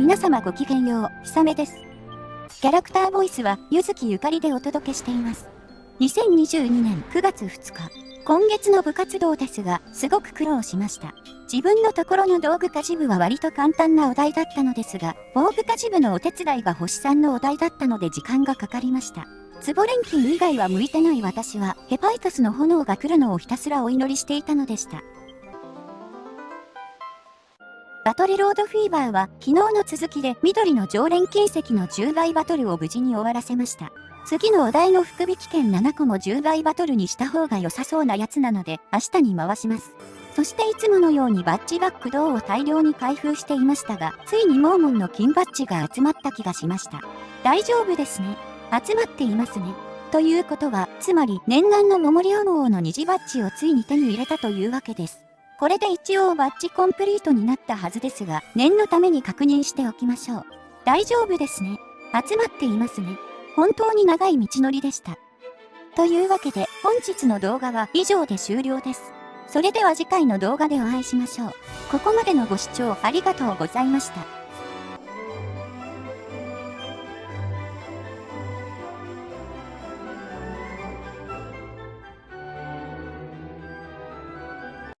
皆様ごきげんよう、ひさめです。キャラクターボイスは、ゆずきゆかりでお届けしています。2022年9月2日、今月の部活動ですが、すごく苦労しました。自分のところの道具家事部は割と簡単なお題だったのですが、防具家事部のお手伝いが星さんのお題だったので時間がかかりました。ツボ錬金以外は向いてない私は、ヘパイトスの炎が来るのをひたすらお祈りしていたのでした。バトルロードフィーバーは昨日の続きで緑の常連金石の10倍バトルを無事に終わらせました。次のお題の福引券7個も10倍バトルにした方が良さそうなやつなので明日に回します。そしていつものようにバッジバック銅を大量に開封していましたが、ついにモーモンの金バッジが集まった気がしました。大丈夫ですね。集まっていますね。ということは、つまり念願の桃リオ王の虹バッジをついに手に入れたというわけです。これで一応バッチコンプリートになったはずですが、念のために確認しておきましょう。大丈夫ですね。集まっていますね。本当に長い道のりでした。というわけで、本日の動画は以上で終了です。それでは次回の動画でお会いしましょう。ここまでのご視聴ありがとうございました。